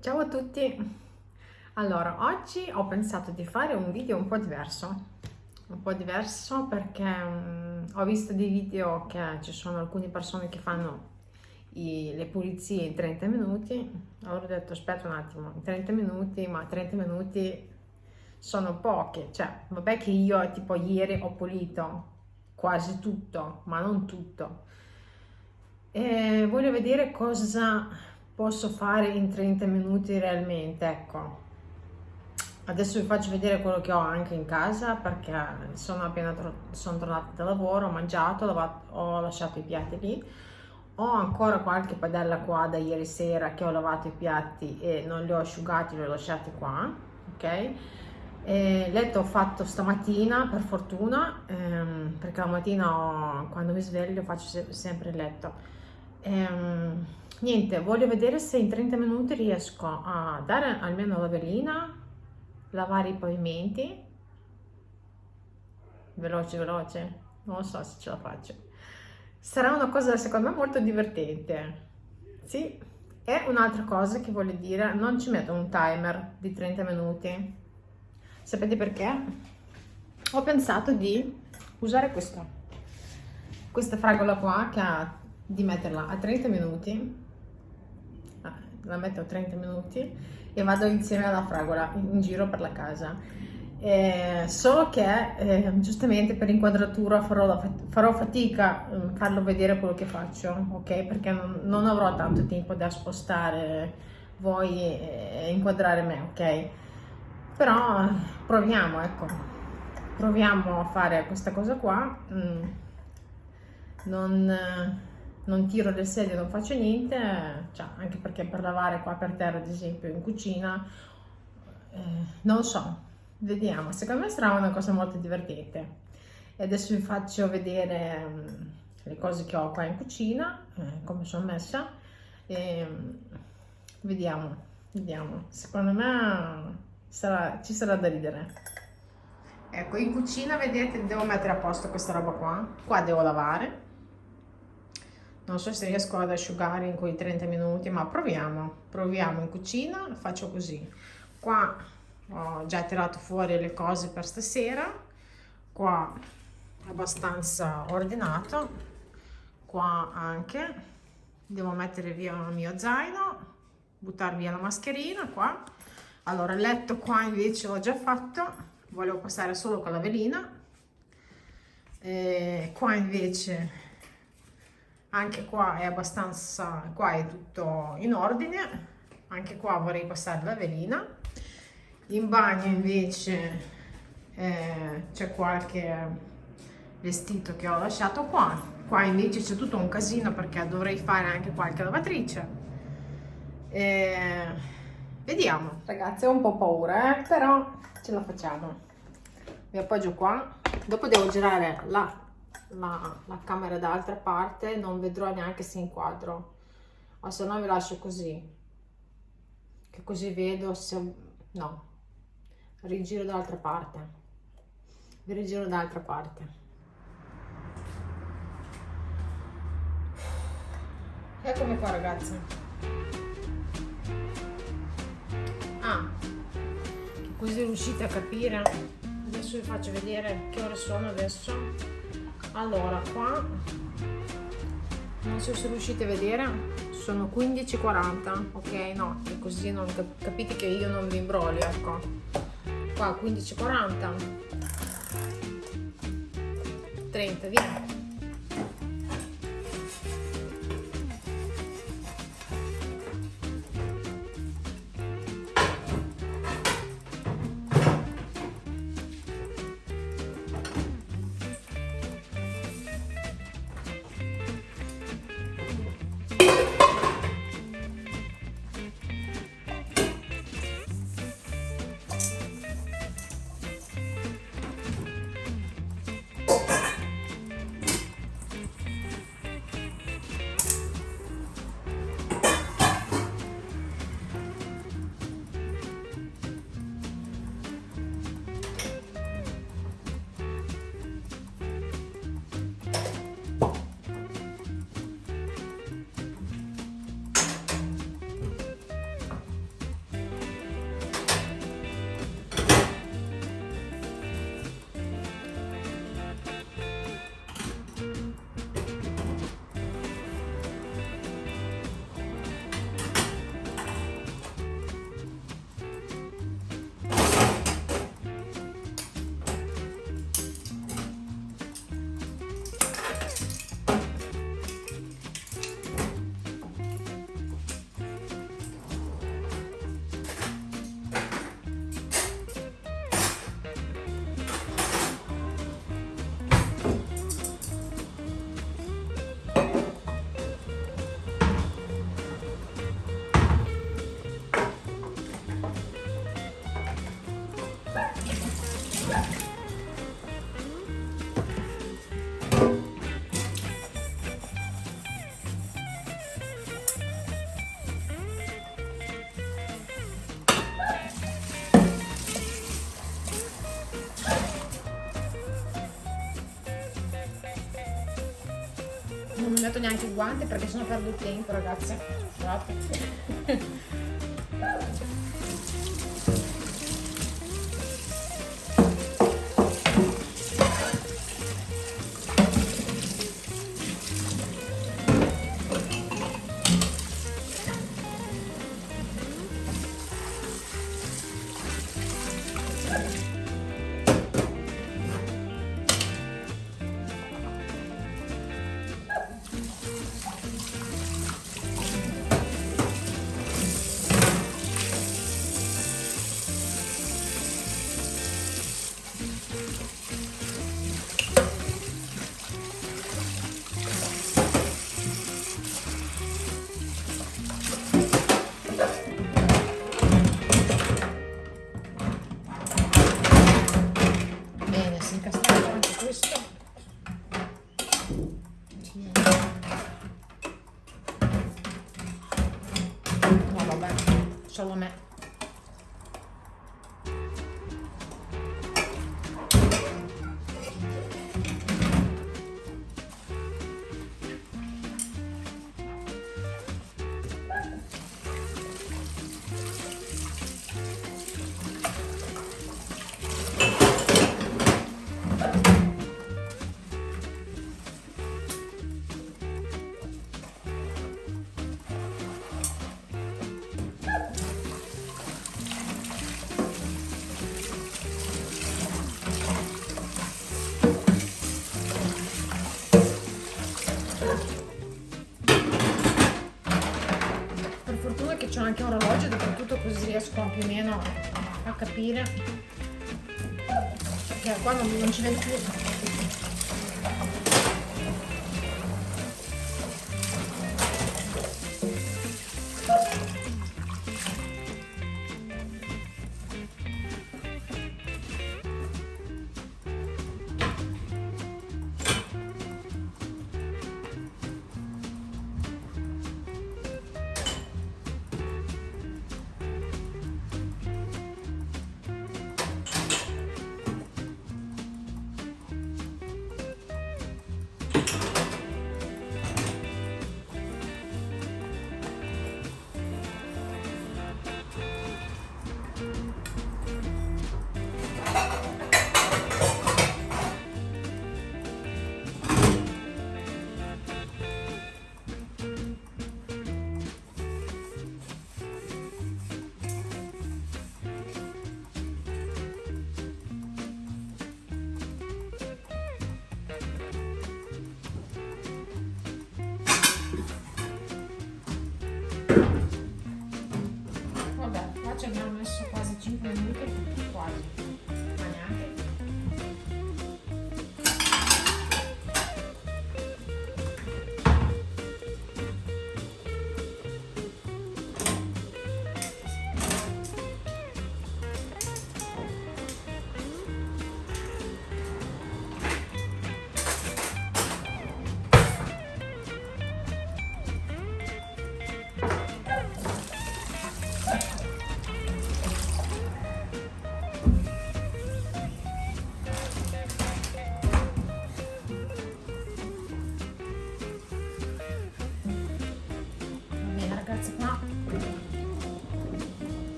Ciao a tutti! Allora, oggi ho pensato di fare un video un po' diverso, un po' diverso perché um, ho visto dei video che ci sono alcune persone che fanno i, le pulizie in 30 minuti, allora ho detto aspetta un attimo, 30 minuti, ma 30 minuti sono poche, cioè vabbè che io tipo ieri ho pulito quasi tutto, ma non tutto, e voglio vedere cosa posso fare in 30 minuti realmente, ecco. Adesso vi faccio vedere quello che ho anche in casa perché sono appena sono tornata da lavoro, ho mangiato, ho lasciato i piatti lì. Ho ancora qualche padella qua da ieri sera che ho lavato i piatti e non li ho asciugati, li ho lasciati qua, ok? E letto ho fatto stamattina per fortuna ehm, perché la mattina ho, quando mi sveglio faccio se sempre il letto ehm, niente voglio vedere se in 30 minuti riesco a dare almeno la velina lavare i pavimenti. Veloce veloce. Non so se ce la faccio. Sarà una cosa secondo me molto divertente. Sì e un'altra cosa che voglio dire non ci metto un timer di 30 minuti. Sapete perché? Ho pensato di usare questo questa fragola qua che ha di metterla a 30 minuti la metto a 30 minuti e vado insieme alla fragola in giro per la casa. Eh, solo che eh, giustamente per inquadratura farò, farò fatica a um, farlo vedere quello che faccio ok? Perché non, non avrò tanto tempo da spostare voi e inquadrare me ok? Però proviamo ecco. Proviamo a fare questa cosa qua. Mm. non non tiro le sedie, non faccio niente, cioè, anche perché per lavare qua per terra, ad esempio, in cucina, eh, non so, vediamo, secondo me sarà una cosa molto divertente. E adesso vi faccio vedere um, le cose che ho qua in cucina, eh, come sono messa, e um, vediamo, vediamo, secondo me sarà, ci sarà da ridere. Ecco, in cucina, vedete, devo mettere a posto questa roba qua, qua devo lavare, non so se riesco ad asciugare in quei 30 minuti ma proviamo proviamo in cucina faccio così. Qua ho già tirato fuori le cose per stasera qua abbastanza ordinato qua anche. Devo mettere via il mio zaino buttare via la mascherina qua. Allora il letto qua invece l'ho già fatto volevo passare solo con la velina. E qua invece anche qua è abbastanza qua è tutto in ordine. Anche qua vorrei passare la velina in bagno invece eh, c'è qualche vestito che ho lasciato qua. Qua invece c'è tutto un casino perché dovrei fare anche qualche lavatrice. Eh, vediamo. Ragazzi ho un po' paura eh, però ce la facciamo. Mi appoggio qua. Dopo devo girare la la, la camera dall'altra parte non vedrò neanche se inquadro. O se no vi lascio così. Che così vedo se no. Rigiro dall'altra parte. Vi rigiro dall'altra parte. Eccomi qua ragazzi. Ah così riuscite a capire. Adesso vi faccio vedere che ore sono adesso allora qua non so se riuscite a vedere sono 15.40 ok? No così non capite che io non vi imbroglio ecco. Qua 15.40 30 via neanche i guanti perché sennò perdo il tempo ragazzi scusate. solo capire. Che qua non, non ci vedo più Agora diagrama, mas quase 5 minutos, quase.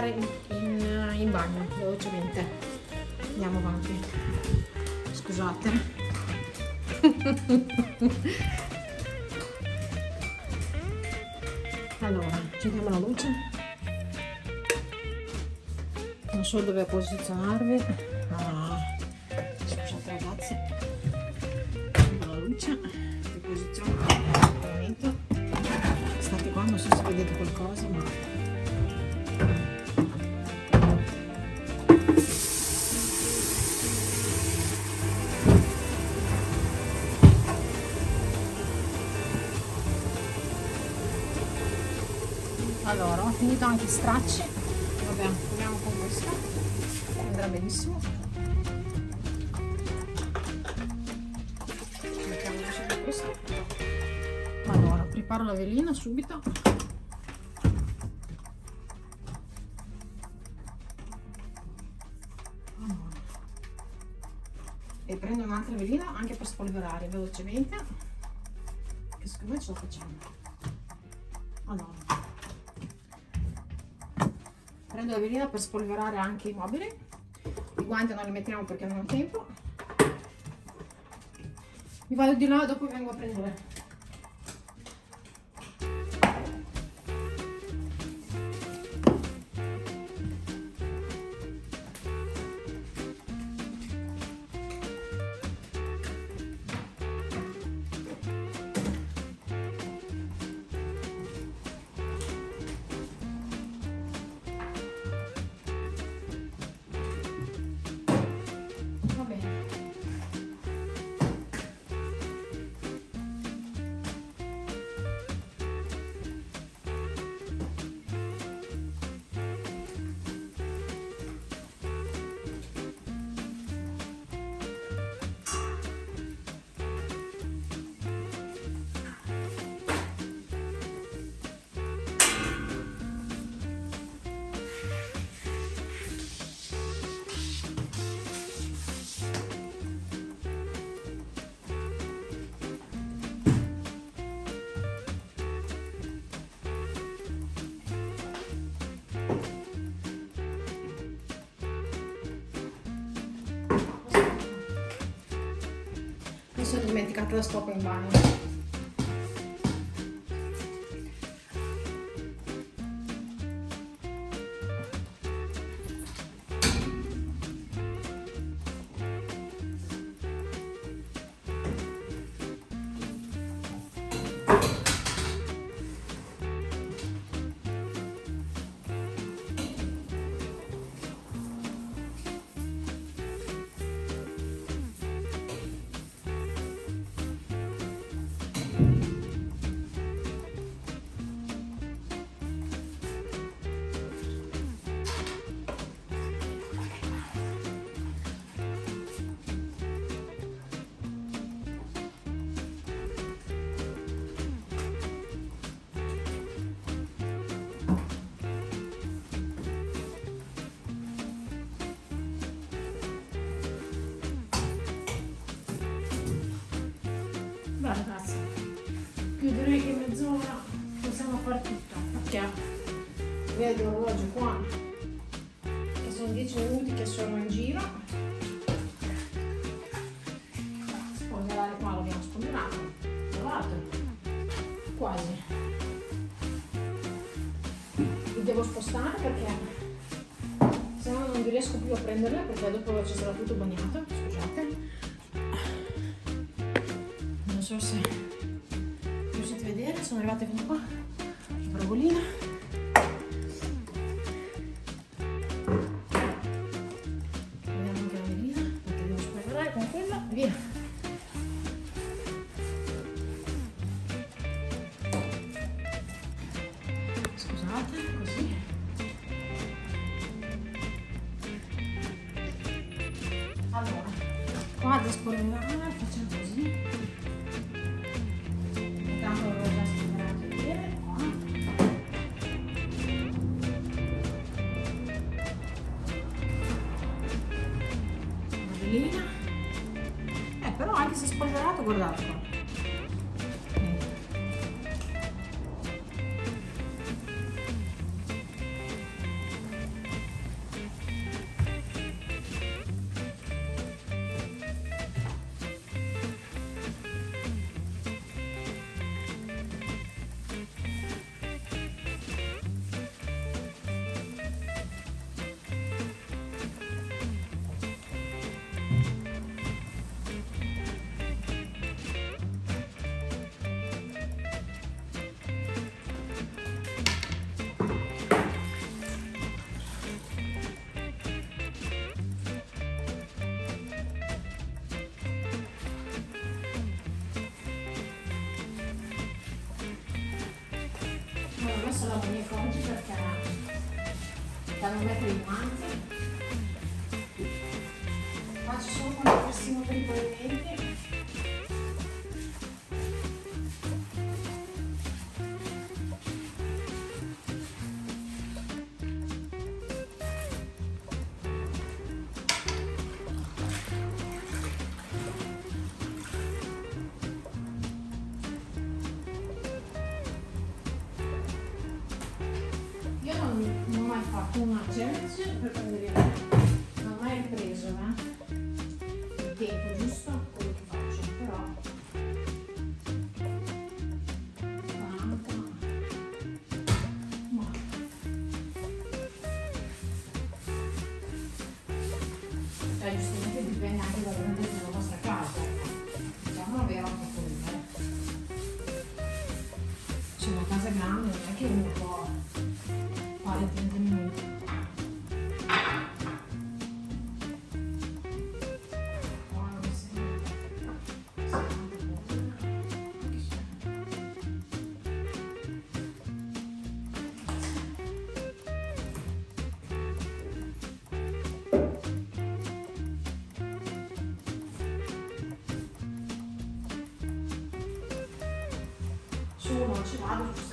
Spostare in, in, in bagno velocemente. Andiamo avanti. Scusate. Allora accendiamo la luce. Non so dove posizionarvi anche stracci. Vabbè proviamo con questa andrà benissimo. Allora preparo la velina subito. E prendo un'altra velina anche per spolverare velocemente che secondo me ce la facciamo. Allora prendo la velina per spolverare anche i mobili. I guanti non li mettiamo perché non ho tempo. Mi vado di là dopo vengo a prendere sono dimenticata la vedo l'orologio qua, che sono 10 minuti che sono in giro. Spolverare qua l'abbiamo spolverato, lavato, quasi. Vi devo spostare perché se no non riesco più a prenderle perché dopo ci sarà tutto bagnato, scusate so se riuscite a vedere, sono arrivate fino qua, la bravolina. Se spolverato, messo la mugnetta oggi perché da non mettere i guanti faccio solo quando fossimo per i pavimenti cioè giustamente dipende anche dal mondo della nostra casa eh. diciamolo vero anche quello eh. c'è una casa grande non è che uno può vários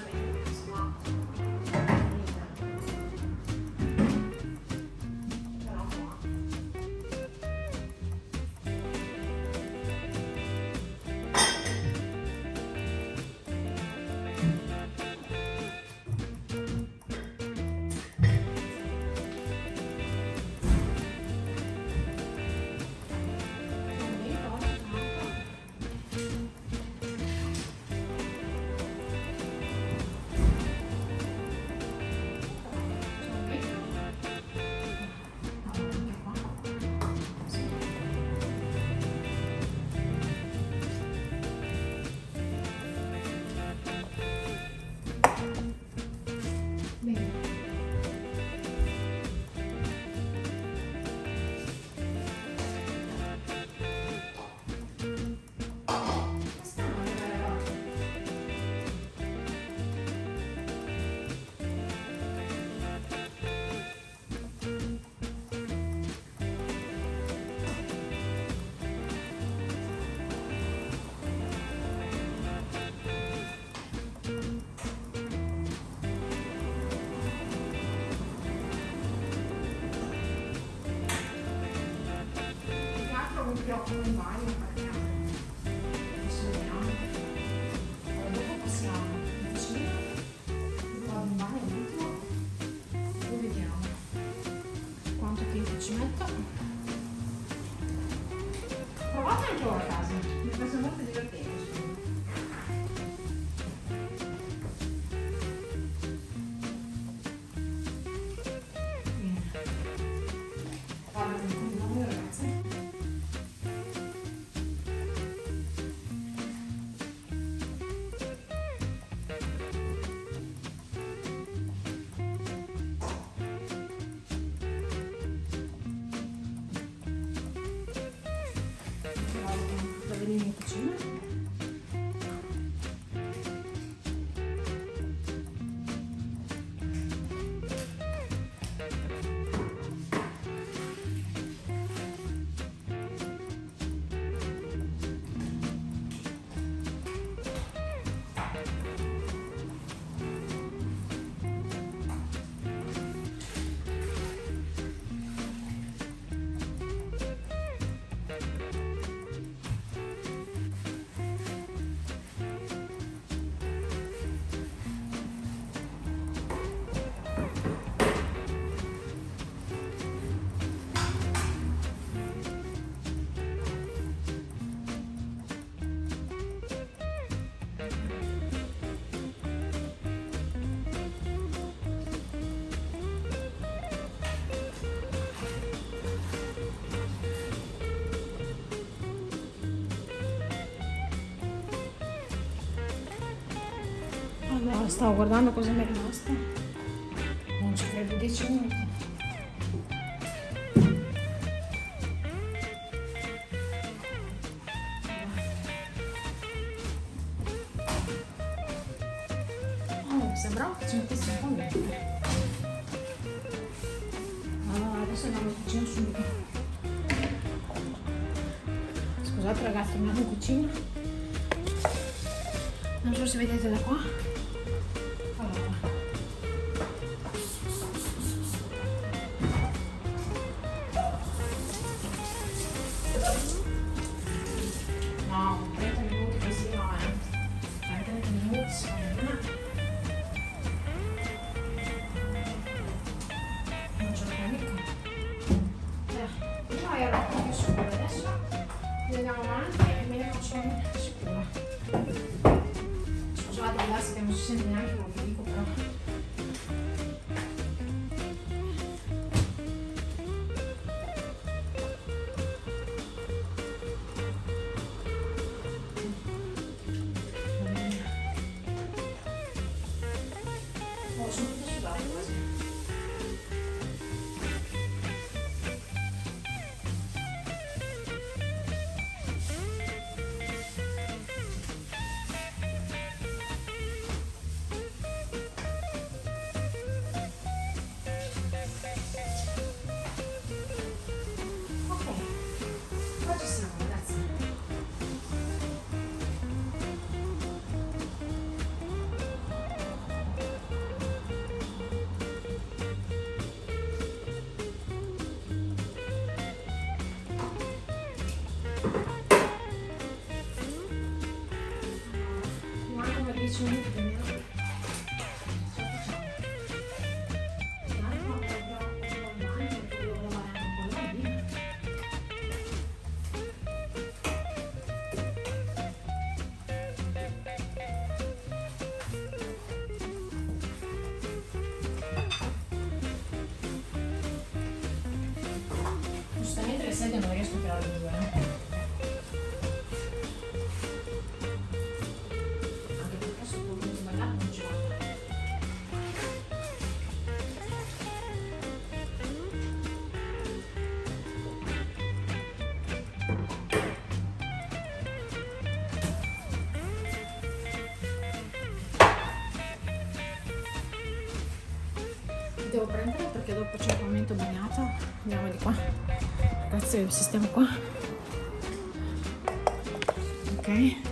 要我的妈 그림이 그치? No, stavo guardando cosa mi è rimasto. e prima erano più scure, adesso andiamo avanti e me ne faccio una scura. Scusate, ragazzi, che non si sente neanche voi. Qua Le sedie non riesco a tirare due. eh. Anche perché sul punto sbagliato non ci vado. Devo prendere perché dopo c'è il momento bagnato. Andiamo di qua. Ragazzi, sistemo qua. Ok. Fammi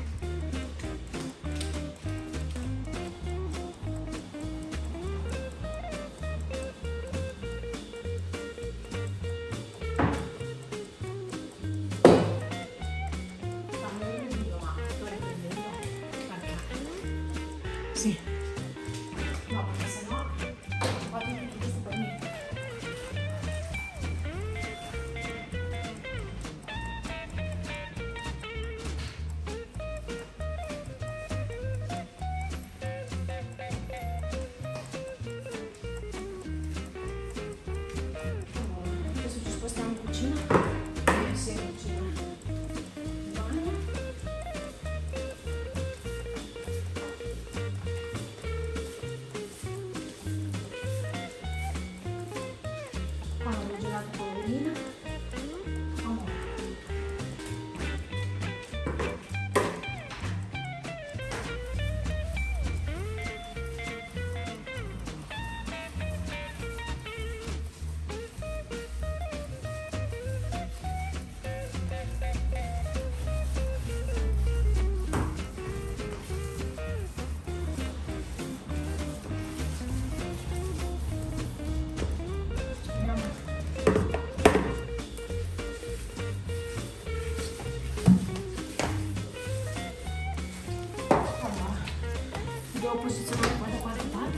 devo posizionare qua da qualche parte.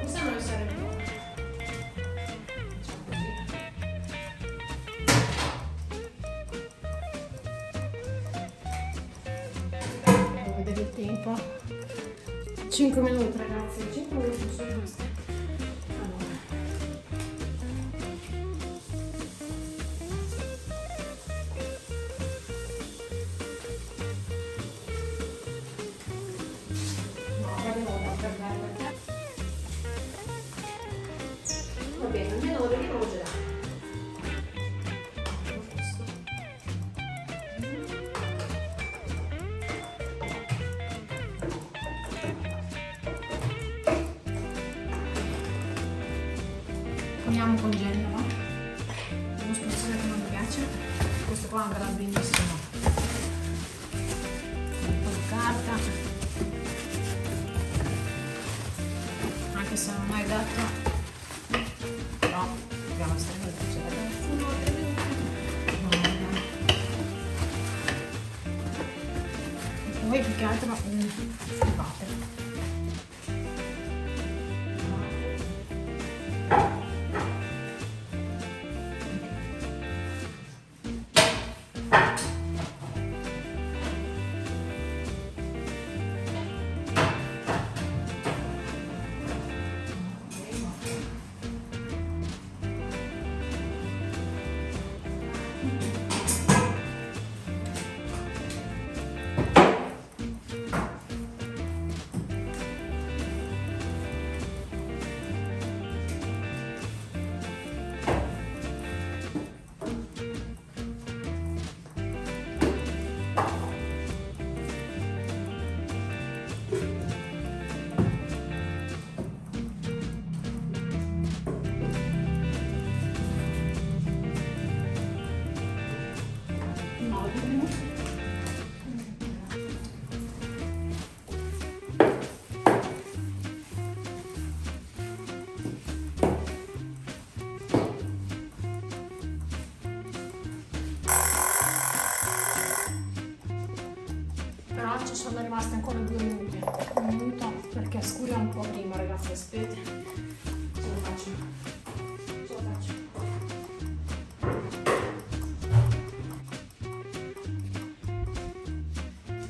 Questa non essere più. Devo vedere il tempo. 5 minuti ragazzi, 5 minuti sono rimasti. Poniamo con genio, no? Uno spezzone che non mi piace. Questo qua andrà benissimo. Un po' di carta. Anche se non è adatto.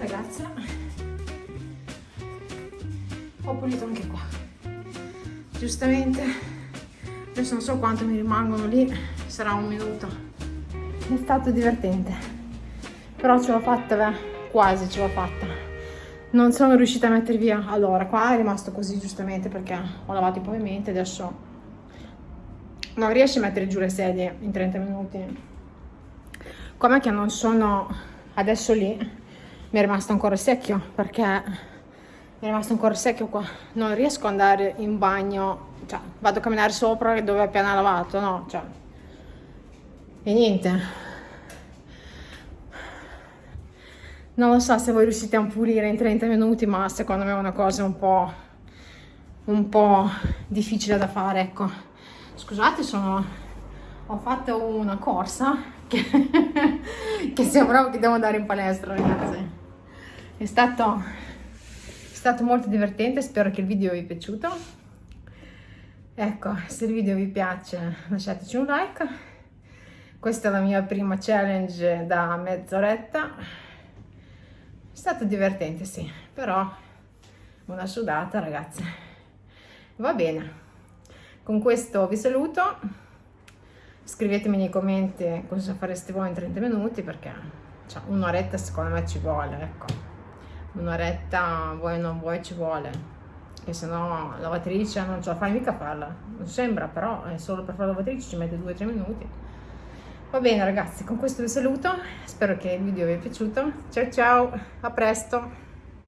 Ragazzi ho pulito anche qua. Giustamente. Adesso non so quanto mi rimangono lì. Sarà un minuto. È stato divertente. Però ce l'ho fatta beh quasi ce l'ho fatta. Non sono riuscita a mettere via. Allora qua è rimasto così giustamente perché ho lavato i pavimenti adesso non riesci a mettere giù le sedie in 30 minuti. Come che non sono adesso lì mi è rimasto ancora secchio perché mi è rimasto ancora secchio qua. Non riesco ad andare in bagno cioè vado a camminare sopra dove ho appena lavato no cioè. E niente. Non lo so se voi riuscite a pulire in 30 minuti ma secondo me è una cosa un po' un po' difficile da fare ecco. Scusate sono ho fatto una corsa che, che sembrava che devo andare in palestra ragazzi è stato è stato molto divertente spero che il video vi è piaciuto ecco se il video vi piace lasciateci un like questa è la mia prima challenge da mezz'oretta è stato divertente, sì, però una sudata, ragazzi. Va bene. Con questo vi saluto. Scrivetemi nei commenti cosa fareste voi in 30 minuti perché cioè, un'oretta secondo me ci vuole, ecco. Un'oretta vuoi o non vuoi ci vuole. Che se no lavatrice non ce la fai mica a farla. Non sembra, però è solo per fare la lavatrice ci mette 2-3 minuti. Va bene ragazzi, con questo vi saluto, spero che il video vi è piaciuto. Ciao ciao, a presto!